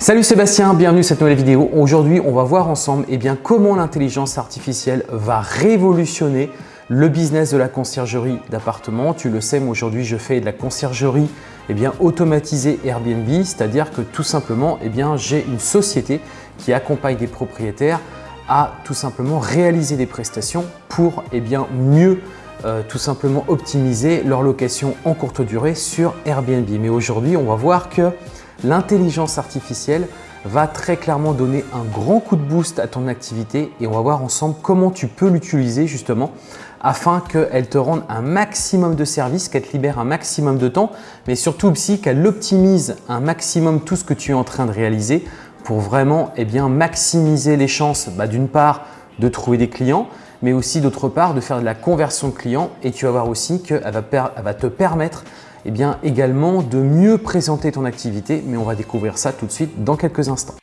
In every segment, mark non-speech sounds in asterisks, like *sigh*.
Salut Sébastien, bienvenue dans cette nouvelle vidéo. Aujourd'hui, on va voir ensemble eh comment l'intelligence artificielle va révolutionner le business de la conciergerie d'appartements. Tu le sais, moi aujourd'hui, je fais de la conciergerie eh bien, automatisée Airbnb, c'est-à-dire que tout simplement, eh j'ai une société qui accompagne des propriétaires à tout simplement réaliser des prestations pour eh bien, mieux euh, tout simplement optimiser leur location en courte durée sur Airbnb. Mais aujourd'hui, on va voir que l'intelligence artificielle va très clairement donner un grand coup de boost à ton activité et on va voir ensemble comment tu peux l'utiliser justement afin qu'elle te rende un maximum de services, qu'elle te libère un maximum de temps, mais surtout aussi qu'elle optimise un maximum tout ce que tu es en train de réaliser pour vraiment eh maximiser les chances bah, d'une part de trouver des clients, mais aussi d'autre part de faire de la conversion de clients. Et tu vas voir aussi qu'elle va te permettre eh bien, également de mieux présenter ton activité, mais on va découvrir ça tout de suite dans quelques instants.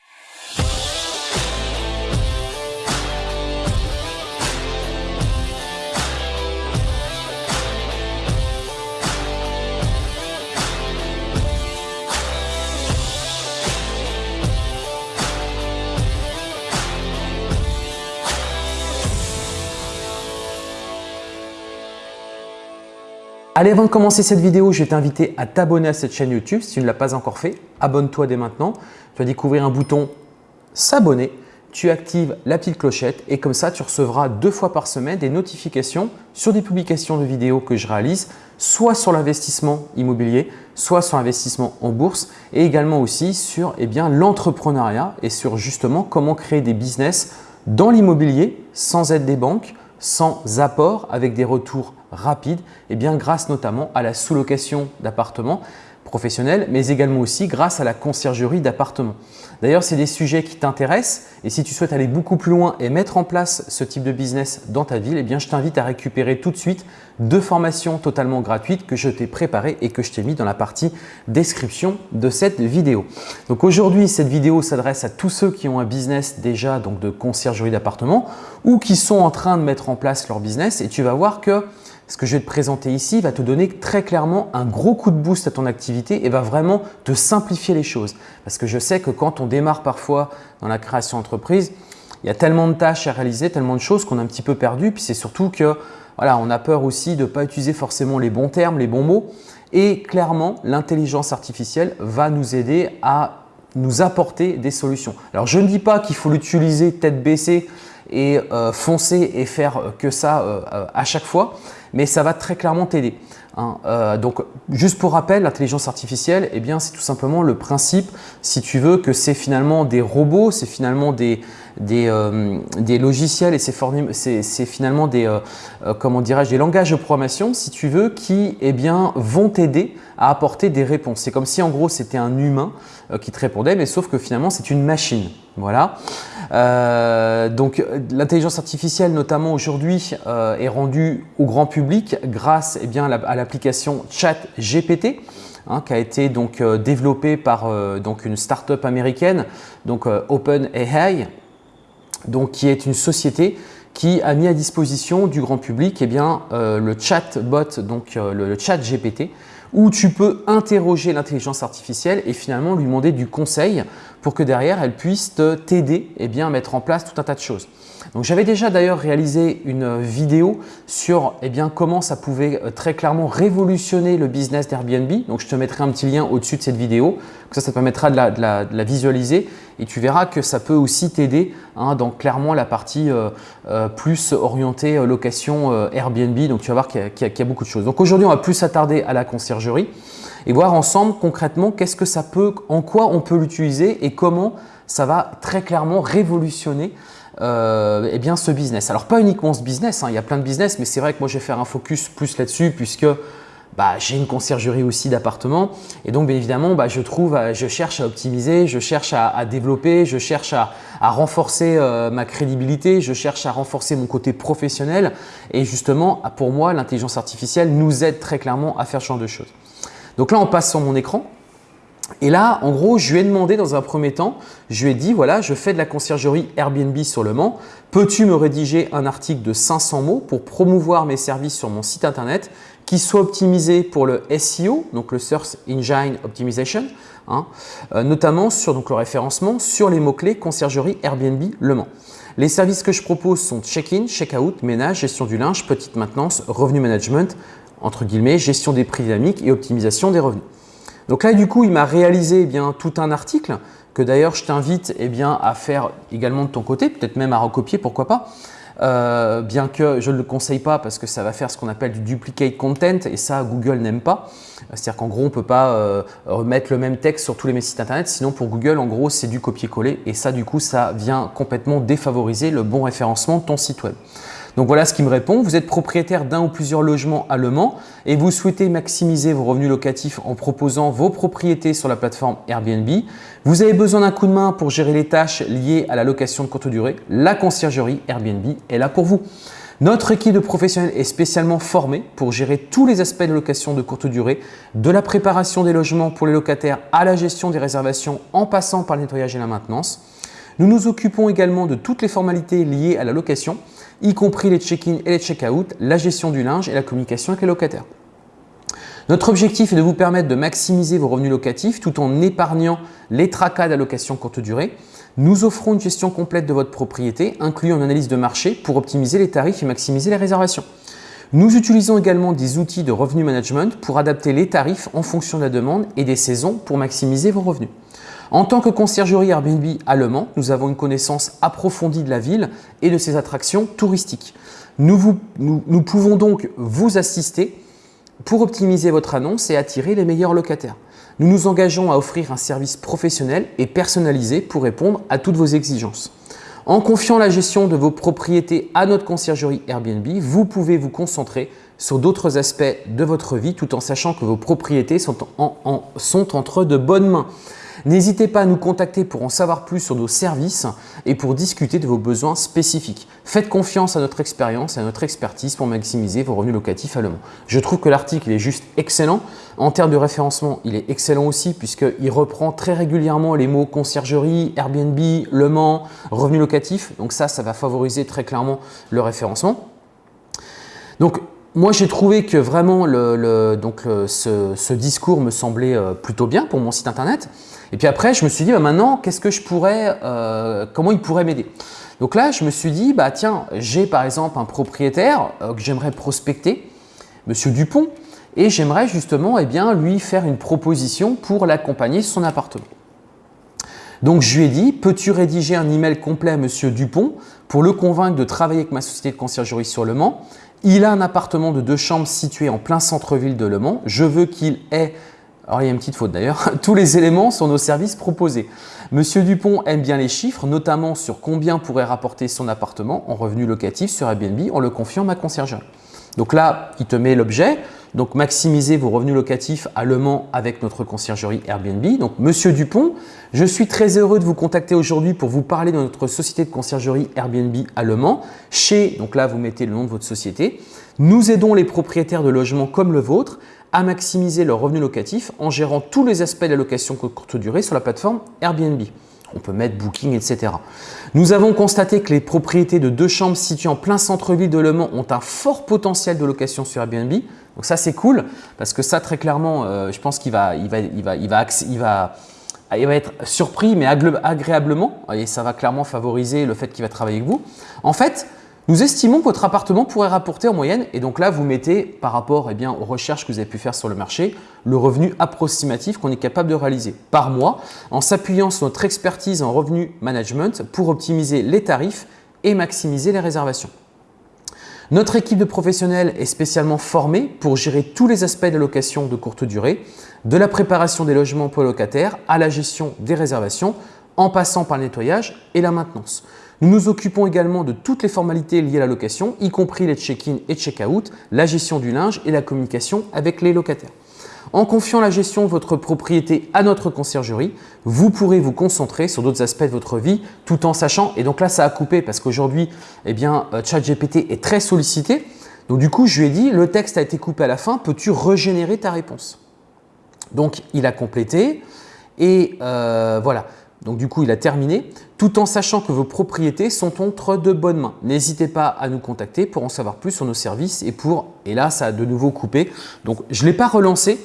Allez, avant de commencer cette vidéo, je vais t'inviter à t'abonner à cette chaîne YouTube. Si tu ne l'as pas encore fait, abonne-toi dès maintenant. Tu vas découvrir un bouton s'abonner. Tu actives la petite clochette et comme ça, tu recevras deux fois par semaine des notifications sur des publications de vidéos que je réalise, soit sur l'investissement immobilier, soit sur l'investissement en bourse et également aussi sur eh l'entrepreneuriat et sur justement comment créer des business dans l'immobilier sans aide des banques, sans apport avec des retours rapides et bien grâce notamment à la sous-location d'appartements professionnels, mais également aussi grâce à la conciergerie d'appartements. D'ailleurs, c'est des sujets qui t'intéressent et si tu souhaites aller beaucoup plus loin et mettre en place ce type de business dans ta ville, eh bien, je t'invite à récupérer tout de suite deux formations totalement gratuites que je t'ai préparées et que je t'ai mis dans la partie description de cette vidéo. Donc aujourd'hui, cette vidéo s'adresse à tous ceux qui ont un business déjà donc de conciergerie d'appartements ou qui sont en train de mettre en place leur business et tu vas voir que ce que je vais te présenter ici va te donner très clairement un gros coup de boost à ton activité et va vraiment te simplifier les choses. Parce que je sais que quand on démarre parfois dans la création d'entreprise, il y a tellement de tâches à réaliser, tellement de choses qu'on est un petit peu perdu. Puis c'est surtout que voilà, on a peur aussi de ne pas utiliser forcément les bons termes, les bons mots. Et clairement, l'intelligence artificielle va nous aider à nous apporter des solutions. Alors, je ne dis pas qu'il faut l'utiliser tête baissée et euh, foncer et faire que ça euh, à chaque fois mais ça va très clairement t'aider. Hein. Euh, donc, juste pour rappel, l'intelligence artificielle, eh bien, c'est tout simplement le principe, si tu veux, que c'est finalement des robots, c'est finalement des, des, euh, des, logiciels et c'est finalement des, euh, comment dirais-je, des langages de programmation, si tu veux, qui eh bien, vont t'aider à apporter des réponses. C'est comme si en gros c'était un humain qui te répondait, mais sauf que finalement c'est une machine. Voilà. Euh, donc l'intelligence artificielle notamment aujourd'hui euh, est rendue au grand public grâce eh bien, à l'application ChatGPT hein, qui a été donc euh, développée par donc une start-up américaine, donc OpenAI, donc qui est une société qui a mis à disposition du grand public eh bien, le chatbot, donc le, le chat GPT, où tu peux interroger l'intelligence artificielle et finalement lui demander du conseil pour que derrière, elle puisse t'aider et bien mettre en place tout un tas de choses. Donc j'avais déjà d'ailleurs réalisé une vidéo sur eh bien, comment ça pouvait euh, très clairement révolutionner le business d'Airbnb. Donc je te mettrai un petit lien au-dessus de cette vidéo, ça, ça te permettra de la, visualiser et tu verras que ça peut aussi t'aider hein, dans clairement la partie euh, euh, plus orientée location Airbnb. Donc tu vas voir qu'il y, a beaucoup de choses. Donc aujourd'hui, on va plus s'attarder à la conciergerie et voir ensemble concrètement qu'est-ce que ça peut, en quoi on peut l'utiliser et comment ça va très clairement révolutionner euh, eh bien, ce business. Alors, pas uniquement ce business, hein, il y a plein de business, mais c'est vrai que moi, je vais faire un focus plus là-dessus puisque bah, j'ai une conciergerie aussi d'appartements. Et donc, bien évidemment, bah, je trouve, euh, je cherche à optimiser, je cherche à, développer, je cherche à, renforcer euh, ma crédibilité, je cherche à renforcer mon côté professionnel. Et justement, pour moi, l'intelligence artificielle nous aide très clairement à faire ce genre de choses. Donc là, on passe sur mon écran. Et là, en gros, je lui ai demandé dans un premier temps, je lui ai dit, voilà, je fais de la conciergerie Airbnb sur Le Mans. Peux-tu me rédiger un article de 500 mots pour promouvoir mes services sur mon site internet qui soit optimisé pour le SEO, donc le Search Engine Optimization, hein, euh, notamment sur le référencement sur les mots-clés conciergerie Airbnb Le Mans. Les services que je propose sont check-in, check-out, ménage, gestion du linge, petite maintenance, revenu management, entre guillemets, gestion des prix dynamiques et optimisation des revenus. Donc là, du coup, il m'a réalisé eh bien, tout un article que d'ailleurs je t'invite eh à faire également de ton côté, peut-être même à recopier, pourquoi pas. Euh, bien que je ne le conseille pas parce que ça va faire ce qu'on appelle du duplicate content et ça Google n'aime pas. C'est-à-dire qu'en gros on ne peut pas euh, remettre le même texte sur tous les mes sites internet sinon pour Google en gros c'est du copier-coller et ça du coup ça vient complètement défavoriser le bon référencement de ton site web. Donc voilà ce qui me répond. Vous êtes propriétaire d'un ou plusieurs logements à Le Mans et vous souhaitez maximiser vos revenus locatifs en proposant vos propriétés sur la plateforme Airbnb. Vous avez besoin d'un coup de main pour gérer les tâches liées à la location de courte durée. La conciergerie Airbnb est là pour vous. Notre équipe de professionnels est spécialement formée pour gérer tous les aspects de location de courte durée, de la préparation des logements pour les locataires à la gestion des réservations en passant par le nettoyage et la maintenance. Nous nous occupons également de toutes les formalités liées à la location y compris les check-in et les check-out, la gestion du linge et la communication avec les locataires. Notre objectif est de vous permettre de maximiser vos revenus locatifs tout en épargnant les tracas d'allocation courte durée. Nous offrons une gestion complète de votre propriété, incluant une analyse de marché pour optimiser les tarifs et maximiser les réservations. Nous utilisons également des outils de revenu management pour adapter les tarifs en fonction de la demande et des saisons pour maximiser vos revenus. En tant que conciergerie Airbnb à Le Mans, nous avons une connaissance approfondie de la ville et de ses attractions touristiques. Nous, pouvons donc vous assister pour optimiser votre annonce et attirer les meilleurs locataires. Nous nous engageons à offrir un service professionnel et personnalisé pour répondre à toutes vos exigences. En confiant la gestion de vos propriétés à notre conciergerie Airbnb, vous pouvez vous concentrer sur d'autres aspects de votre vie tout en sachant que vos propriétés sont entre de bonnes mains. N'hésitez pas à nous contacter pour en savoir plus sur nos services et pour discuter de vos besoins spécifiques. Faites confiance à notre expérience et à notre expertise pour maximiser vos revenus locatifs à Le Mans. Je trouve que l'article est juste excellent. En termes de référencement, il est excellent aussi puisqu'il reprend très régulièrement les mots conciergerie, Airbnb, Le Mans, revenus locatifs. Donc ça, ça va favoriser très clairement le référencement. Donc, moi, j'ai trouvé que vraiment ce, discours me semblait euh, plutôt bien pour mon site internet. Et puis après, je me suis dit, bah, maintenant, qu'est-ce que je pourrais, euh, comment il pourrait m'aider? Donc là, je me suis dit, bah tiens, j'ai par exemple un propriétaire euh, que j'aimerais prospecter, Monsieur Dupont, et j'aimerais justement eh bien, lui faire une proposition pour l'accompagner sur son appartement. Donc je lui ai dit, peux-tu rédiger un email complet à Monsieur Dupont pour le convaincre de travailler avec ma société de conciergerie sur Le Mans? Il a un appartement de deux chambres situé en plein centre-ville de Le Mans. Je veux qu'il ait alors il y a une petite faute d'ailleurs, *laughs* tous les éléments sont nos services proposés. Monsieur Dupont aime bien les chiffres, notamment sur combien pourrait rapporter son appartement en revenu locatif sur Airbnb en le confiant à ma conciergerie. Donc là, il te met l'objet, donc maximiser vos revenus locatifs à Le Mans avec notre conciergerie Airbnb. Donc Monsieur Dupont, je suis très heureux de vous contacter aujourd'hui pour vous parler de notre société de conciergerie Airbnb à Le Mans. Chez, donc là vous mettez le nom de votre société. Nous aidons les propriétaires de logements comme le vôtre à maximiser leur revenu locatif en gérant tous les aspects de la location courte durée sur la plateforme Airbnb. On peut mettre Booking, etc. Nous avons constaté que les propriétés de deux chambres situées en plein centre-ville de Le Mans ont un fort potentiel de location sur Airbnb. Donc ça, c'est cool parce que ça, très clairement, euh, je pense qu'il va, il va, il va, il va, il va, il va être surpris, mais agréablement. Et ça va clairement favoriser le fait qu'il va travailler avec vous. En fait, nous estimons que votre appartement pourrait rapporter en moyenne, et donc là vous mettez par rapport eh aux recherches que vous avez pu faire sur le marché, le revenu approximatif qu'on est capable de réaliser par mois en s'appuyant sur notre expertise en revenu management pour optimiser les tarifs et maximiser les réservations. Notre équipe de professionnels est spécialement formée pour gérer tous les aspects de location de courte durée, de la préparation des logements pour locataires à la gestion des réservations, en passant par le nettoyage et la maintenance. Nous nous occupons également de toutes les formalités liées à la location, y compris les check-in et check-out, la gestion du linge et la communication avec les locataires. En confiant la gestion de votre propriété à notre conciergerie, vous pourrez vous concentrer sur d'autres aspects de votre vie tout en sachant, et donc là ça a coupé parce qu'aujourd'hui eh bien euh, ChatGPT est très sollicité, donc du coup je lui ai dit le texte a été coupé à la fin, peux-tu régénérer ta réponse? Donc il a complété et euh, voilà, donc du coup il a terminé, tout en sachant que vos propriétés sont entre de bonnes mains. N'hésitez pas à nous contacter pour en savoir plus sur nos services et pour, et là ça a de nouveau coupé, donc je ne l'ai pas relancé,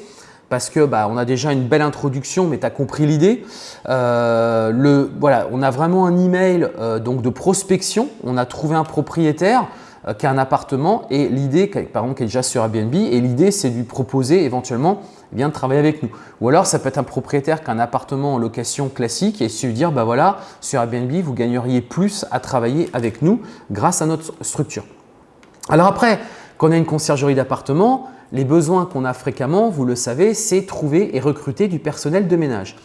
parce que bah, on a déjà une belle introduction, mais tu as compris l'idée. Euh, voilà, on a vraiment un email euh, donc de prospection. On a trouvé un propriétaire euh, qui a un appartement et l'idée, par exemple, qui est déjà sur Airbnb, et l'idée, c'est de lui proposer éventuellement eh de travailler avec nous. Ou alors, ça peut être un propriétaire qui a un appartement en location classique et se dire, bah voilà, sur Airbnb, vous gagneriez plus à travailler avec nous grâce à notre structure. Alors après, quand on a une conciergerie d'appartement, les besoins qu'on a fréquemment, vous le savez, c'est trouver et recruter du personnel de ménage.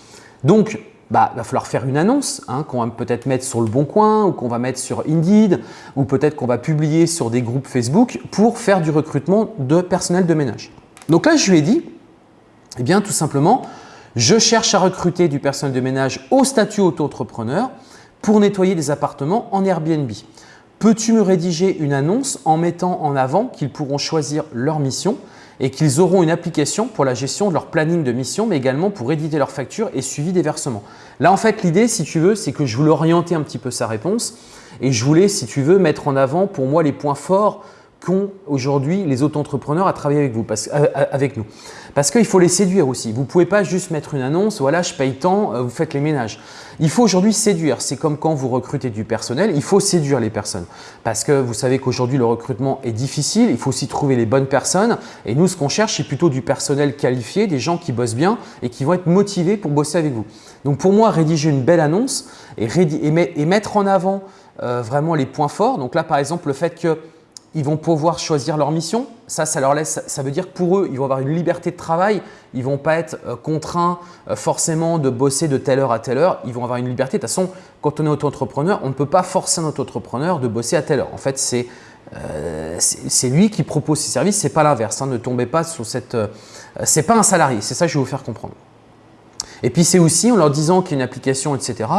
Donc, bah, il va falloir faire une annonce hein, qu'on va peut-être mettre sur le Bon Coin ou qu'on va mettre sur Indeed ou peut-être qu'on va publier sur des groupes Facebook pour faire du recrutement de personnel de ménage. Donc là, je lui ai dit, eh bien tout simplement, je cherche à recruter du personnel de ménage au statut auto-entrepreneur pour nettoyer des appartements en Airbnb. Peux-tu me rédiger une annonce en mettant en avant qu'ils pourront choisir leur mission? Et qu'ils auront une application pour la gestion de leur planning de mission, mais également pour éditer leurs factures et suivi des versements. Là, en fait, l'idée, si tu veux, c'est que je voulais orienter un petit peu sa réponse et je voulais, si tu veux, mettre en avant pour moi les points forts qu'ont aujourd'hui les auto-entrepreneurs à travailler avec, vous, parce, euh, euh, avec nous. Parce qu'il faut les séduire aussi. Vous ne pouvez pas juste mettre une annonce, voilà, je paye tant, euh, vous faites les ménages. Il faut aujourd'hui séduire. C'est comme quand vous recrutez du personnel, il faut séduire les personnes. Parce que vous savez qu'aujourd'hui, le recrutement est difficile, il faut aussi trouver les bonnes personnes. Et nous, ce qu'on cherche, c'est plutôt du personnel qualifié, des gens qui bossent bien et qui vont être motivés pour bosser avec vous. Donc pour moi, rédiger une belle annonce et, et mettre en avant vraiment les points forts. Donc là, par exemple, le fait que ils vont pouvoir choisir leur mission. Ça, ça leur laisse, ça veut dire que pour eux, ils vont avoir une liberté de travail. Ils vont pas être euh, contraints euh, forcément de bosser de telle heure à telle heure. Ils vont avoir une liberté. De toute façon, quand on est auto-entrepreneur, on ne peut pas forcer un auto-entrepreneur de bosser à telle heure. En fait, c'est euh, lui qui propose ses services, ce n'est pas l'inverse. Hein. Ne tombez pas sur cette… Ce n'est pas un salarié, c'est ça que je vais vous faire comprendre. Et puis c'est aussi en leur disant qu'il y a une application, etc.,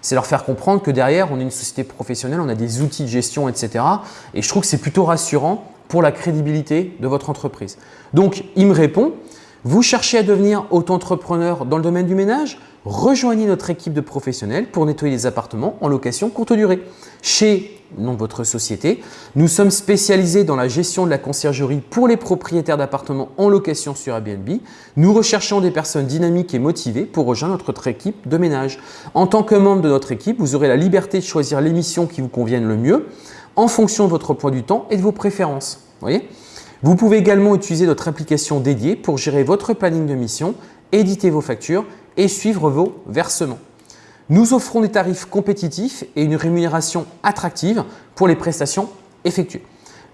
c'est leur faire comprendre que derrière, on est une société professionnelle, on a des outils de gestion, etc. Et je trouve que c'est plutôt rassurant pour la crédibilité de votre entreprise. Donc, il me répond, vous cherchez à devenir auto-entrepreneur dans le domaine du ménage? Rejoignez notre équipe de professionnels pour nettoyer les appartements en location courte durée. Chez non votre société, nous sommes spécialisés dans la gestion de la conciergerie pour les propriétaires d'appartements en location sur Airbnb. Nous recherchons des personnes dynamiques et motivées pour rejoindre notre équipe de ménage. En tant que membre de notre équipe, vous aurez la liberté de choisir les missions qui vous conviennent le mieux en fonction de votre emploi du temps et de vos préférences. Vous pouvez également utiliser notre application dédiée pour gérer votre planning de mission, éditer vos factures et suivre vos versements. Nous offrons des tarifs compétitifs et une rémunération attractive pour les prestations effectuées.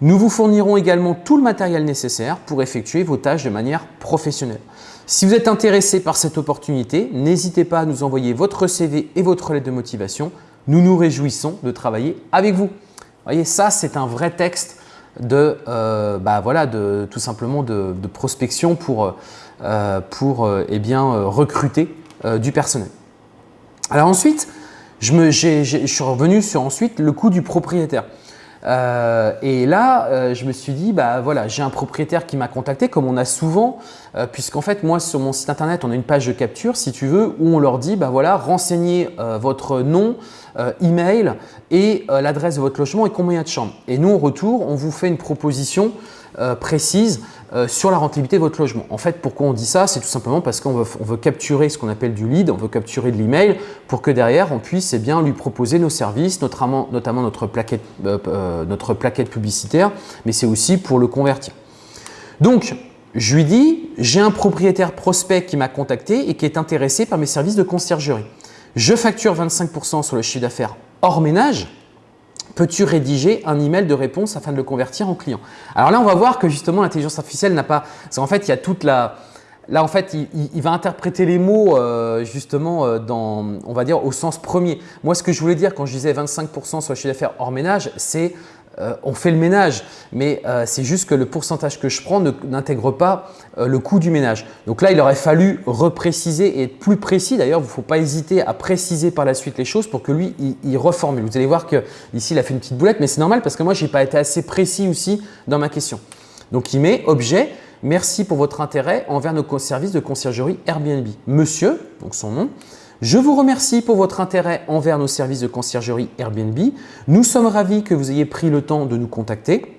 Nous vous fournirons également tout le matériel nécessaire pour effectuer vos tâches de manière professionnelle. Si vous êtes intéressé par cette opportunité, n'hésitez pas à nous envoyer votre CV et votre lettre de motivation. Nous nous réjouissons de travailler avec vous. Vous voyez, ça, c'est un vrai texte de, euh, bah, voilà, de, tout simplement de, prospection pour, euh, pour euh, eh bien, recruter du personnel. Alors ensuite, je, me, suis revenu sur ensuite le coût du propriétaire. et là, je me suis dit, bah voilà, j'ai un propriétaire qui m'a contacté, comme on a souvent, puisqu'en fait, moi, sur mon site internet, on a une page de capture, si tu veux, où on leur dit, bah voilà, renseignez votre nom, euh, email et euh, l'adresse de votre logement et combien de chambres. Et nous, en retour, on vous fait une proposition euh, précise sur la rentabilité de votre logement. En fait, pourquoi on dit ça? C'est tout simplement parce qu'on veut, capturer ce qu'on appelle du lead, on veut capturer de l'email pour que derrière, on puisse eh bien, lui proposer nos services, notamment, notamment notre, plaquette, notre plaquette publicitaire, mais c'est aussi pour le convertir. Donc, je lui dis, j'ai un propriétaire prospect qui m'a contacté et qui est intéressé par mes services de conciergerie je facture 25% sur le chiffre d'affaires hors ménage, peux-tu rédiger un email de réponse afin de le convertir en client? Alors là, on va voir que justement l'intelligence artificielle n'a pas… En fait, il y a toute la… Là, en fait, il, va interpréter les mots euh, justement euh, dans, on va dire, au sens premier. Moi, ce que je voulais dire quand je disais 25% sur le chiffre d'affaires hors ménage, c'est euh, on fait le ménage, mais euh, c'est juste que le pourcentage que je prends n'intègre pas euh, le coût du ménage. Donc là, il aurait fallu repréciser et être plus précis. D'ailleurs, il ne faut pas hésiter à préciser par la suite les choses pour que lui, il, reformule. Vous allez voir que ici, il a fait une petite boulette, mais c'est normal parce que moi, je n'ai pas été assez précis aussi dans ma question. Donc, il met objet, merci pour votre intérêt envers nos services de conciergerie Airbnb. Monsieur, donc son nom, Je vous remercie pour votre intérêt envers nos services de conciergerie Airbnb. Nous sommes ravis que vous ayez pris le temps de nous contacter.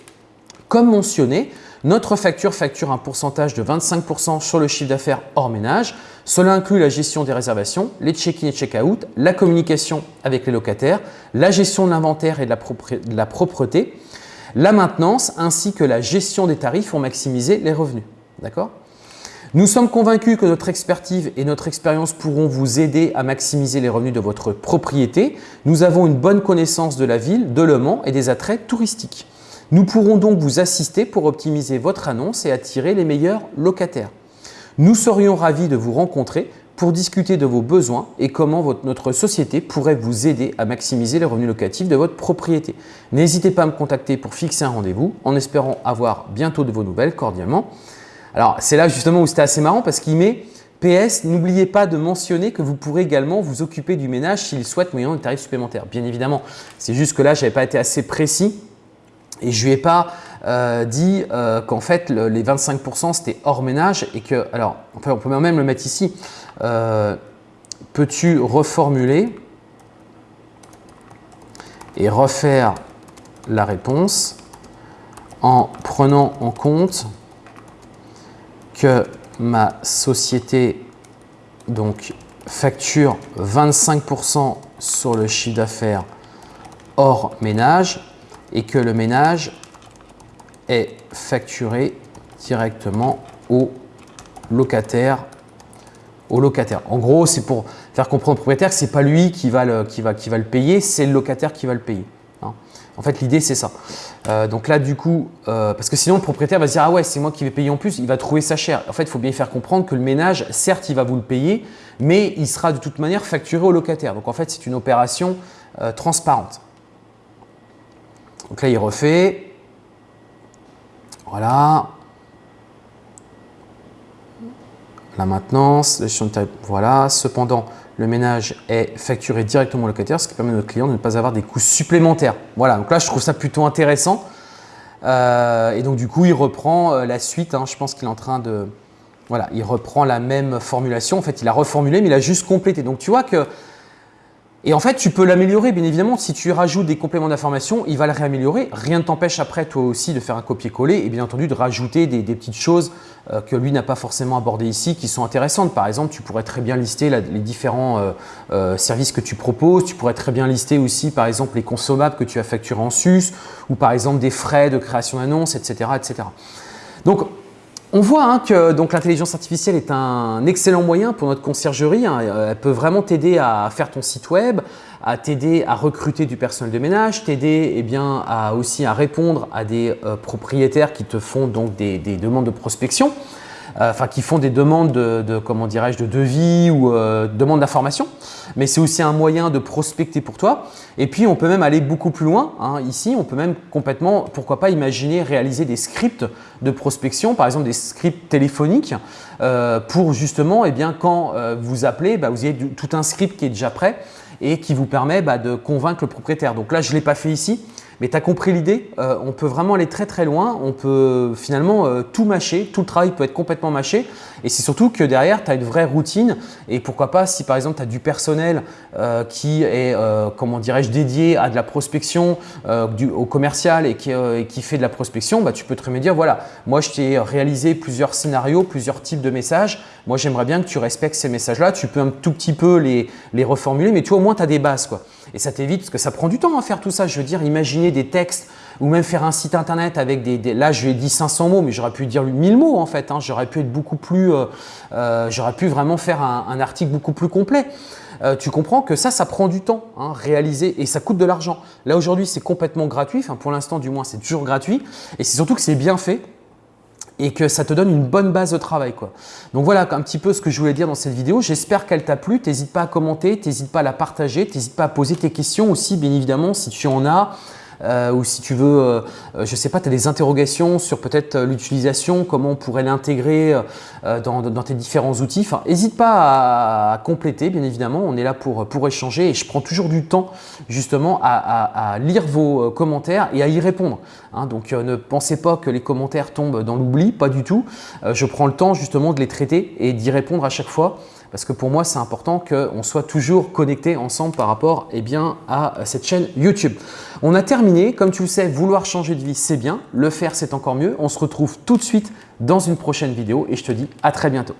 Comme mentionné, notre facture facture un pourcentage de 25% sur le chiffre d'affaires hors ménage. Cela inclut la gestion des réservations, les check-in et check-out, la communication avec les locataires, la gestion de l'inventaire et de la propreté, la maintenance ainsi que la gestion des tarifs pour maximiser les revenus. D'accord? Nous sommes convaincus que notre expertise et notre expérience pourront vous aider à maximiser les revenus de votre propriété. Nous avons une bonne connaissance de la ville, de Le Mans et des attraits touristiques. Nous pourrons donc vous assister pour optimiser votre annonce et attirer les meilleurs locataires. Nous serions ravis de vous rencontrer pour discuter de vos besoins et comment notre société pourrait vous aider à maximiser les revenus locatifs de votre propriété. N'hésitez pas à me contacter pour fixer un rendez-vous en espérant avoir bientôt de vos nouvelles cordialement. Alors, c'est là justement où c'était assez marrant parce qu'il met PS, n'oubliez pas de mentionner que vous pourrez également vous occuper du ménage s'il souhaite moyennant des tarifs supplémentaires. Bien évidemment, c'est juste que là, je n'avais pas été assez précis et je ne lui ai pas euh, dit euh, qu'en fait, les 25% c'était hors ménage et que, alors, on peut même le mettre ici. Euh, peux-tu reformuler et refaire la réponse en prenant en compte que ma société donc, facture 25% sur le chiffre d'affaires hors ménage et que le ménage est facturé directement au locataire. Au locataire. En gros, c'est pour faire comprendre au propriétaire que ce n'est pas lui qui va, le, qui, va, qui va le payer, c'est le locataire qui va le payer. En fait, l'idée, c'est ça. Euh, donc là, du coup, euh, parce que sinon, le propriétaire va se dire « Ah ouais, c'est moi qui vais payer en plus », il va trouver ça cher. En fait, il faut bien faire comprendre que le ménage, certes, il va vous le payer, mais il sera de toute manière facturé au locataire. Donc en fait, c'est une opération euh, transparente. Donc là, il refait. Voilà. La maintenance, voilà. Cependant, le ménage est facturé directement au locataire, ce qui permet à notre client de ne pas avoir des coûts supplémentaires. Voilà, donc là, je trouve ça plutôt intéressant. Euh, et donc, du coup, il reprend euh, la suite. Hein. je pense qu'il est en train de… Voilà, il reprend la même formulation. En fait, il a reformulé, mais il a juste complété. Donc, tu vois que et en fait, tu peux l'améliorer, bien évidemment. Si tu rajoutes des compléments d'information, il va le réaméliorer. Rien ne t'empêche après, toi aussi, de faire un copier-coller et bien entendu de rajouter des, petites choses euh, que lui n'a pas forcément abordées ici qui sont intéressantes. Par exemple, tu pourrais très bien lister les différents euh, euh, services que tu proposes. Tu pourrais très bien lister aussi, par exemple, les consommables que tu as facturés en sus ou par exemple des frais de création d'annonces, etc., etc. Donc, on voit hein, que l'intelligence artificielle est un excellent moyen pour notre conciergerie. Hein. Euh, elle peut vraiment t'aider à faire ton site web, à t'aider à recruter du personnel de ménage, t'aider eh aussi à répondre à des euh, propriétaires qui te font donc des demandes de prospection. Euh, enfin qui font des demandes de, comment dirais-je de devis ou euh, demandes d'information. Mais c'est aussi un moyen de prospecter pour toi. Et puis on peut même aller beaucoup plus loin. Hein. Ici, on peut même complètement, pourquoi pas, imaginer réaliser des scripts de prospection, par exemple des scripts téléphoniques euh, pour justement, eh bien, quand vous appelez, bah, vous avez tout un script qui est déjà prêt et qui vous permet bah, de convaincre le propriétaire. Donc là, je ne l'ai pas fait ici, mais tu as compris l'idée, euh, on peut vraiment aller très très loin, on peut finalement euh, tout mâcher, tout le travail peut être complètement mâché et c'est surtout que derrière tu as une vraie routine et pourquoi pas si par exemple tu as du personnel euh, qui est, comment dirais-je, dédié à de la prospection, du, au commercial et qui, fait de la prospection, bah, tu peux très bien dire voilà, moi je t'ai réalisé plusieurs scénarios, plusieurs types de messages, moi j'aimerais bien que tu respectes ces messages-là, tu peux un tout petit peu les, reformuler mais tu au moins tu as des bases quoi. Et ça t'évite, parce que ça prend du temps à faire tout ça. Je veux dire, imaginer des textes ou même faire un site internet avec des… là, je lui ai dit 500 mots, mais j'aurais pu dire 1000 mots en fait. Hein. J'aurais pu être beaucoup plus… Euh, euh, j'aurais pu vraiment faire un, article beaucoup plus complet. Euh, tu comprends que ça, ça prend du temps, hein, réaliser, et ça coûte de l'argent. Là, aujourd'hui, c'est complètement gratuit. Enfin, pour l'instant, du moins, c'est toujours gratuit. Et c'est surtout que c'est bien fait et que ça te donne une bonne base de travail. Quoi. Donc voilà un petit peu ce que je voulais dire dans cette vidéo. J'espère qu'elle t'a plu. N'hésite pas à commenter, n'hésite pas à la partager, n'hésite pas à poser tes questions aussi, bien évidemment, si tu en as. Euh, ou si tu veux, euh, euh, je sais pas, tu as des interrogations sur peut-être l'utilisation, comment on pourrait l'intégrer dans, tes différents outils. Enfin, n'hésite pas à, compléter, bien évidemment. On est là pour, pour échanger et je prends toujours du temps justement à, lire vos commentaires et à y répondre. Hein. donc, ne pensez pas que les commentaires tombent dans l'oubli, pas du tout. je prends le temps justement de les traiter et d'y répondre à chaque fois parce que pour moi, c'est important qu'on soit toujours connectés ensemble par rapport eh bien, à cette chaîne YouTube. On a terminé. Comme tu le sais, vouloir changer de vie, c'est bien. Le faire, c'est encore mieux. On se retrouve tout de suite dans une prochaine vidéo et je te dis à très bientôt.